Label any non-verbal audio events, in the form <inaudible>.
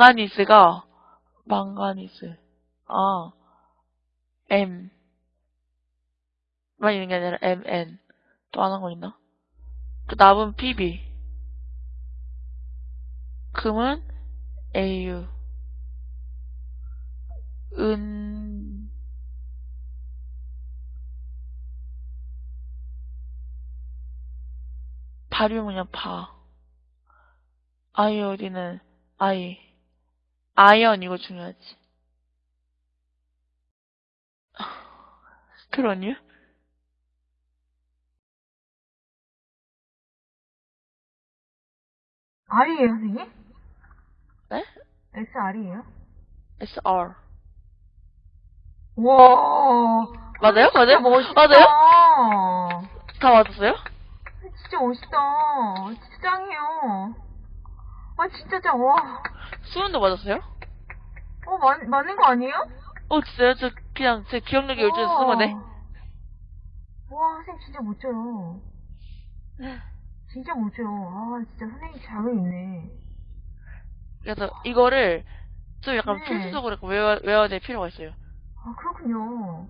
망가니스가 망가니스. 아, M. 만 있는 게 아니라 MN. 또 하는 거 있나? 그 납은 PB. 금은 AU. 은, 발음은요, 바. 아이오디는 아이. 아이언 이거 중요하지. <laughs> 그러니? R이에요, 선생님? 네? SR이에요? SR. 와. 맞아요? 맞아요? 멋있다. 맞아요? 다 맞았어요? 진짜 멋있다. 진짜 짱이에요. 아, 진짜 짱, 와. 수은도 맞았어요? 어, 맞, 맞는 거 아니에요? 어, 진짜요? 저 그냥 제 기억력이 요즘 와. 쓴 거네. 와, 선생님 진짜 멋져요. 진짜 멋져요. 아, 진짜 선생님 자격 있네. 그래서 이거를 좀 약간 네. 필수적으로 외워, 외워야 될 필요가 있어요. 아, 그렇군요.